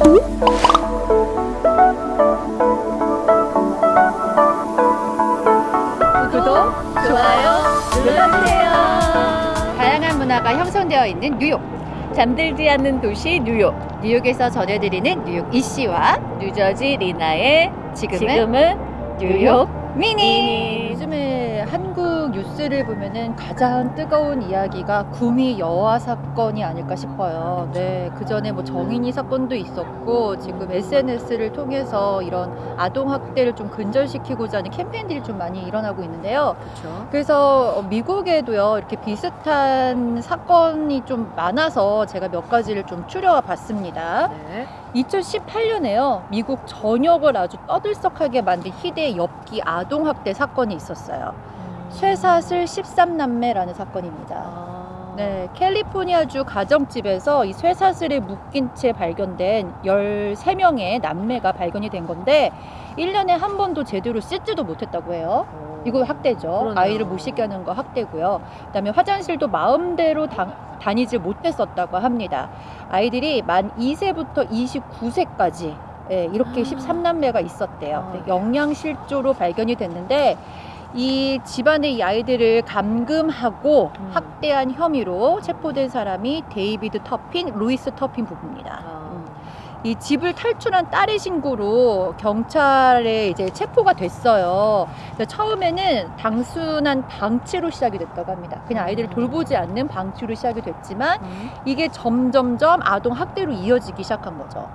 구독, 좋아요 눌러주세요. 다양한 문화가 형성되어 있는 뉴욕. 잠들지 않는 도시 뉴욕. 뉴욕에서 전해드리는 뉴욕 이씨와 뉴저지 리나의 지금은, 지금은 뉴욕 미니. 미니. 요즘에 한국 뉴스를 보면은 가장 뜨거운 이야기가 구미 여아 사건이 아닐까 싶어요. 네, 그 전에 뭐 정인이 사건도 있었고 지금 SNS를 통해서 이런 아동 학대를 좀 근절시키고자 하는 캠페인들이 좀 많이 일어나고 있는데요. 그렇죠. 그래서 미국에도요 이렇게 비슷한 사건이 좀 많아서 제가 몇 가지를 좀 추려와 봤습니다. 네. 2018년에요 미국 전역을 아주 떠들썩하게 만든 희대의 엽기 아동 학대 사건이 있었어요. 쇠사슬 13남매라는 사건입니다. 아. 네, 캘리포니아주 가정집에서 이 쇠사슬에 묶인 채 발견된 13명의 남매가 발견이 된 건데 1년에 한 번도 제대로 씻지도 못했다고 해요. 어. 이거 학대죠. 그러네요. 아이를 못 씻게 하는 거 학대고요. 그다음에 화장실도 마음대로 다, 다니지 못했었다고 합니다. 아이들이 만 2세부터 29세까지 예, 이렇게 아. 13남매가 있었대요. 아, 네, 네. 영양실조로 발견이 됐는데 이 집안의 이 아이들을 감금하고 음. 학대한 혐의로 체포된 사람이 데이비드 터핀, 루이스 터핀 부부입니다. 아. 음. 이 집을 탈출한 딸의 신고로 경찰에 이제 체포가 됐어요. 처음에는 단순한 방치로 시작이 됐다고 합니다. 그냥 아이들을 음. 돌보지 않는 방치로 시작이 됐지만 음. 이게 점점점 아동 학대로 이어지기 시작한 거죠.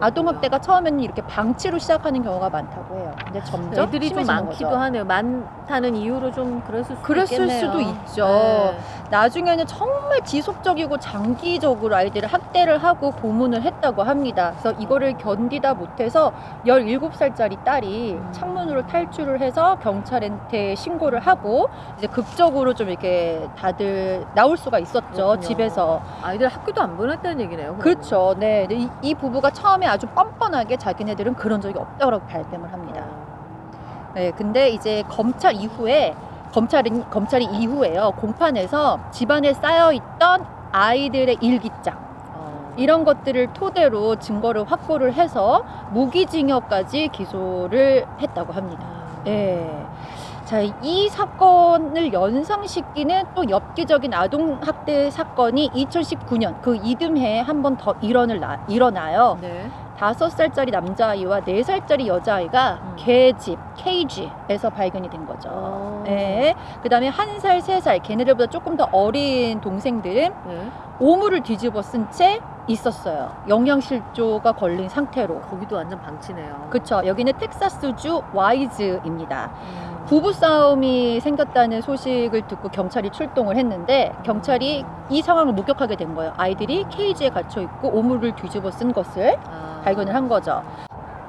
아동 그렇군요. 학대가 처음에는 이렇게 방치로 시작하는 경우가 많다고 해요. 근데 점점 애들이 좀 많기도 거죠. 하네요. 많다는 이유로 좀 그랬을 수도 그랬을 있겠네요. 수도 있죠. 네. 나중에는 정말 지속적이고 장기적으로 아이들을 학대를 하고 고문을 했다고 합니다. 그래서 이거를 견디다 못해서 17살짜리 딸이 음. 창문으로 탈출을 해서 경찰한테 신고를 하고 이제 극적으로 좀 이렇게 다들 나올 수가 있었죠. 그렇군요. 집에서. 아이들 학교도 안 보냈다는 얘기네요. 그러면. 그렇죠. 네. 이, 이 부부가 처음에 아주 뻔뻔하게 자기네들은 그런 적이 없다고 발뺌을 합니다. 네, 근데 이제 검찰 이후에 검찰이 검찰이 이후에요 공판에서 집안에 쌓여 있던 아이들의 일기장 어. 이런 것들을 토대로 증거를 확보를 해서 무기징역까지 기소를 했다고 합니다. 음. 네. 자, 이 사건을 연상시키는 또 엽기적인 아동학대 사건이 2019년 그 이듬해에 한 번 더 일어나, 일어나요. 네. 다섯 살짜리 남자아이와 네 살짜리 여자아이가 음. 개집 케이지에서 발견이 된 거죠. 어. 네. 그 다음에 한 살, 세 살, 걔네들보다 조금 더 어린 동생들은 네. 오물을 뒤집어 쓴 채 있었어요. 영양실조가 걸린 상태로. 거기도 완전 방치네요. 그쵸. 여기는 텍사스주 와이즈입니다. 음. 부부 싸움이 생겼다는 소식을 듣고 경찰이 출동을 했는데 경찰이 이 상황을 목격하게 된 거예요. 아이들이 케이지에 갇혀 있고 오물을 뒤집어 쓴 것을 아. 발견을 한 거죠.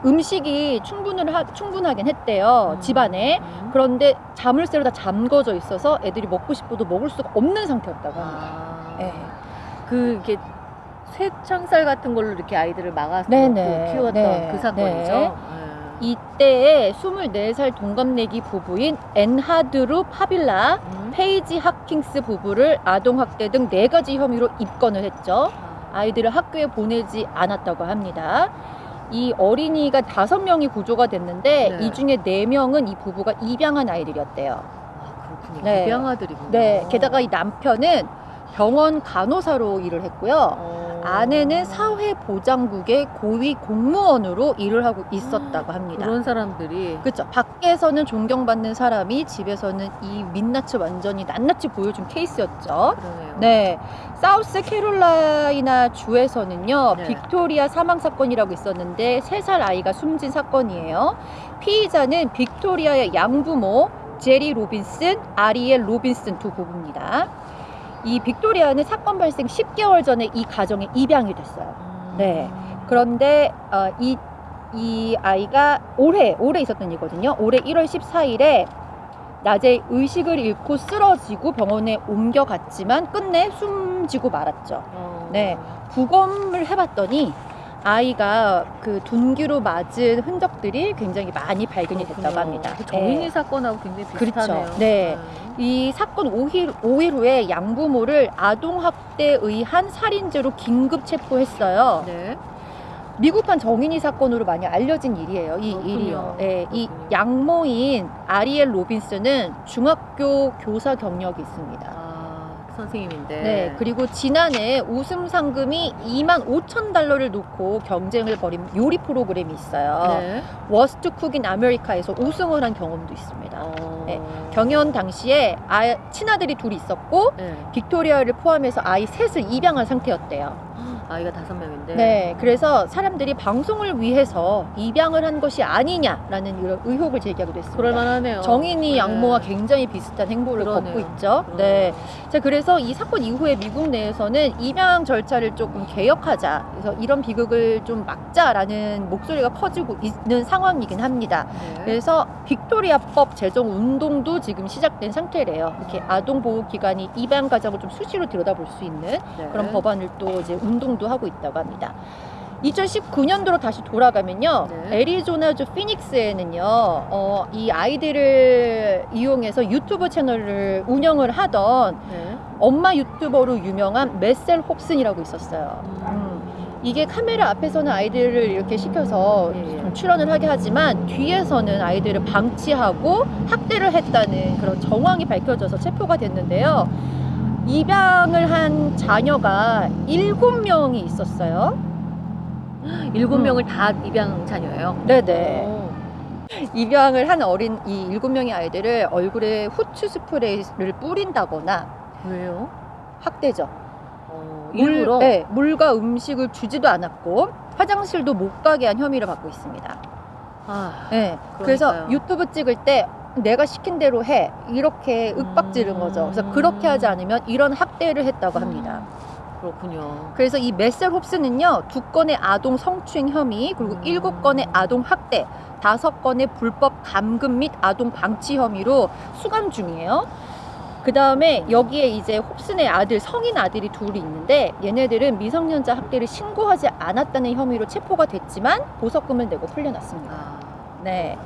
음식이 충분을 하, 충분하긴 했대요. 음. 집안에. 음. 그런데 자물쇠로 다 잠궈져 있어서 애들이 먹고 싶어도 먹을 수가 없는 상태였다고 합니다. 아. 예. 그 이렇게 쇠창살 같은 걸로 이렇게 아이들을 막아서. 키웠던 네. 그 사건이죠. 네. 이때에 24살 동갑내기 부부인 앤드루 파빌라, 음. 페이지 하킹스 부부를 아동학대 등 네 가지 혐의로 입건을 했죠. 아. 아이들을 학교에 보내지 않았다고 합니다. 이 어린이가 다섯 명이 구조가 됐는데 네. 이 중에 네 명은 이 부부가 입양한 아이들이었대요. 아, 그렇군요. 네. 입양 아들이군요. 네, 게다가 이 남편은 병원 간호사로 일을 했고요. 어. 아내는 사회보장국의 고위 공무원으로 일을 하고 있었다고 합니다. 그런 사람들이 그렇죠. 밖에서는 존경받는 사람이 집에서는 이 민낯을 완전히 낱낱이 보여준 케이스였죠. 그러네요. 네, 사우스 캐롤라이나 주에서는요 네. 빅토리아 사망 사건이라고 있었는데 세 살 아이가 숨진 사건이에요. 피의자는 빅토리아의 양부모 제리 로빈슨, 아리엘 로빈슨 두 부부입니다. 이 빅토리아는 사건 발생 10개월 전에 이 가정에 입양이 됐어요. 음. 네. 그런데 어, 이, 이 아이가 올해 올해 있었던 일이거든요. 올해 1월 14일에 낮에 의식을 잃고 쓰러지고 병원에 옮겨갔지만 끝내 숨지고 말았죠. 어. 네. 부검을 해봤더니 아이가 그 둔기로 맞은 흔적들이 굉장히 많이 발견이 됐다고 그렇군요. 합니다. 그 정인이 네. 사건하고 굉장히 그렇죠. 비슷하네요. 네. 이 사건 5일, 5일 후에 양부모를 아동학대에 의한 살인죄로 긴급 체포했어요. 네. 미국판 정인이 사건으로 많이 알려진 일이에요. 이 그렇군요. 일이요. 예, 이 그렇군요. 양모인 아리엘 로빈스는 중학교 교사 경력이 있습니다. 아, 선생님인데. 네, 그리고 지난해 우승 상금이 2만 5천 달러를 놓고 경쟁을 벌인 요리 프로그램이 있어요. 네. Worst Cooks in America에서 우승을 한 경험도 있습니다. 어. 네, 경연 당시에 아, 친아들이 둘이 있었고 네. 빅토리아를 포함해서 아이 셋을 입양한 상태였대요. 아이가 다섯 명인데. 네, 그래서 사람들이 방송을 위해서 입양을 한 것이 아니냐라는 이런 의혹을 제기하기도 했습니다. 그럴만하네요. 정인이 네. 양모와 굉장히 비슷한 행보를 그러네요. 걷고 있죠. 그러네요. 네. 자, 그래서 이 사건 이후에 미국 내에서는 입양 절차를 조금 개혁하자. 그래서 이런 비극을 좀 막자라는 목소리가 커지고 있는 상황이긴 합니다. 네. 그래서 빅토리아법 제정 운동도 지금 시작된 상태래요. 이렇게 아동 보호 기관이 입양 가정을 좀 수시로 들여다볼 수 있는 네. 그런 법안을 또 이제 운동 도 하고 있다고 합니다. 2019년도로 다시 돌아가면요, 네. 애리조나주 피닉스에는요, 어, 이 아이들을 이용해서 유튜브 채널을 운영을 하던 네. 엄마 유튜버로 유명한 메셀 홉슨이라고 있었어요. 음. 음, 이게 카메라 앞에서는 아이들을 이렇게 시켜서 예, 예. 좀 출연을 하게 하지만 뒤에서는 아이들을 방치하고 학대를 했다는 그런 정황이 밝혀져서 체포가 됐는데요. 입양을 한 자녀가 일곱 명이 있었어요. 일곱 음. 명을 다 입양 자녀예요. 네네. 오. 입양을 한 어린 이 일곱 명의 아이들을 얼굴에 후추 스프레이를 뿌린다거나 왜요? 학대죠. 어, 물, 일부러. 네, 물과 음식을 주지도 않았고 화장실도 못 가게 한 혐의를 받고 있습니다. 아, 네, 그래서. 유튜브 찍을 때 내가 시킨 대로 해 이렇게 윽박지른 음. 거죠. 그래서 그렇게 하지 않으면 이런 학대를 했다고 합니다. 그렇군요. 그래서 이 메셀 홉스는요 두 건의 아동 성추행 혐의 그리고 음. 일곱 건의 아동 학대 다섯 건의 불법 감금 및 아동 방치 혐의로 수감 중이에요. 그 다음에 여기에 이제 홉슨의 아들 성인 아들이 둘이 있는데 얘네들은 미성년자 학대를 신고하지 않았다는 혐의로 체포가 됐지만 보석금을 내고 풀려났습니다. 아, 네.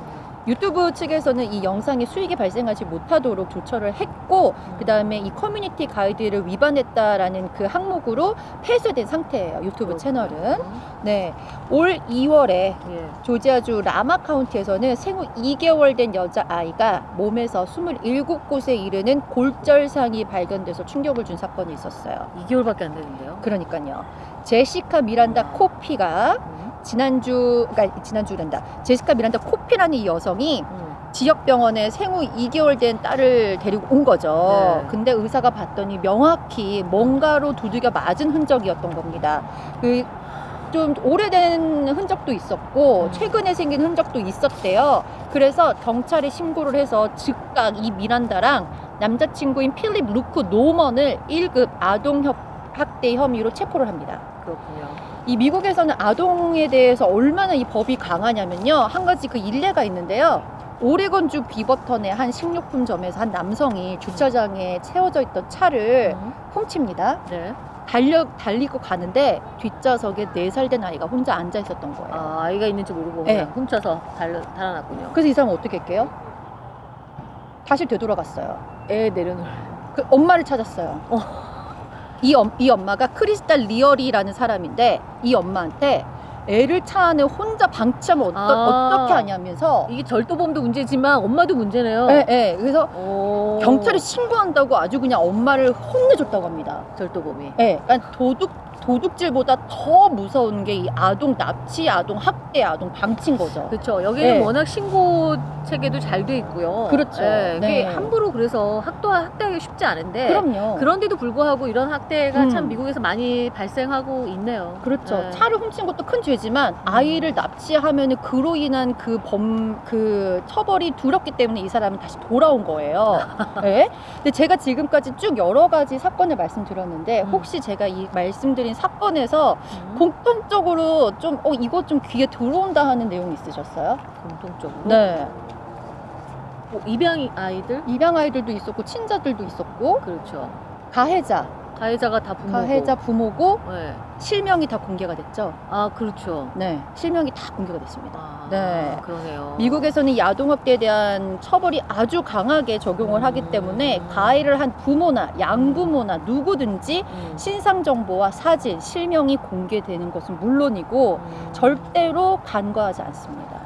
유튜브 측에서는 이 영상이 수익이 발생하지 못하도록 조처를 했고 그 다음에 이 커뮤니티 가이드를 위반했다라는 그 항목으로 폐쇄된 상태예요. 유튜브 채널은. 네. 올 2월에 예. 조지아주 라마 카운티에서는 생후 2개월 된 여자 아이가 몸에서 27곳에 이르는 골절상이 발견돼서 충격을 준 사건이 있었어요. 2개월밖에 안 되는데요. 그러니까요. 제시카 미란다 코피가 음. 지난주, 그러니까 지난주란다. 제시카 미란다 코피라는 이 여성이 음. 지역 병원에 생후 2개월 된 딸을 데리고 온 거죠. 네. 근데 의사가 봤더니 명확히 뭔가로 두들겨 맞은 흔적이었던 겁니다. 그 좀 오래된 흔적도 있었고 음. 최근에 생긴 흔적도 있었대요. 그래서 경찰에 신고를 해서 즉각 이 미란다랑 남자친구인 필립 루크 노먼을 1급 아동 협- 학대 혐의로 체포를 합니다. 그렇군요. 이 미국에서는 아동에 대해서 얼마나 이 법이 강하냐면요. 한 가지 그 일례가 있는데요. 오레곤주 비버턴의 한 식료품점에서 한 남성이 주차장에 채워져 있던 차를 음. 훔칩니다. 네. 달려 달리고 가는데 뒷좌석에 네 살 된 아이가 혼자 앉아 있었던 거예요. 아, 아이가 있는지 모르고 네. 그냥 훔쳐서 달, 달아났군요. 그래서 이 사람은 어떻게 할게요? 다시 되돌아갔어요. 애 내려놓을. 그 엄마를 찾았어요. 어. 이, 엄, 이 엄마가 크리스탈 리얼이라는 사람인데 이 엄마한테 애를 차 안에 혼자 방치하면 어떠, 아. 어떻게 하냐면서 이게 절도범도 문제지만 엄마도 문제네요. 예, 예. 그래서 오. 경찰에 신고한다고 아주 그냥 엄마를 혼내줬다고 합니다. 절도범이. 예. 그러니까 도둑 도둑질보다 더 무서운 게 이 아동 납치, 아동 학대, 아동 방치인 거죠. 그렇죠. 여기는 네. 워낙 신고 체계도 잘 돼 있고요. 그렇죠. 예, 이게 네. 함부로 그래서 학도 학대하기 쉽지 않은데 그럼요. 그런데도 불구하고 이런 학대가 음. 참 미국에서 많이 발생하고 있네요. 그렇죠. 네. 차를 훔친 것도 큰 죄지만 아이를 납치하면 그로 인한 그 범, 그 처벌이 두렵기 때문에 이 사람은 다시 돌아온 거예요. 네. 근데 제가 지금까지 쭉 여러 가지 사건을 말씀드렸는데 음. 혹시 제가 이 말씀드린 사건에서 음. 공통적으로 좀, 어, 이거 좀 귀에 들어온다 하는 내용 있으셨어요? 공통적으로 네. 뭐 입양 아이들 입양 아이들도 있었고, 친자들도 있었고, 그렇죠. 가해자, 가해자가 다 부모고. 가해자 부모고 네. 실명이 다 공개가 됐죠. 아 그렇죠. 네, 실명이 다 공개가 됐습니다. 아, 네. 그러네요. 미국에서는 야동학대에 대한 처벌이 아주 강하게 적용을 하기 때문에 가해를 한 부모나 양부모나 누구든지 음. 신상 정보와 사진, 실명이 공개되는 것은 물론이고 음. 절대로 간과하지 않습니다.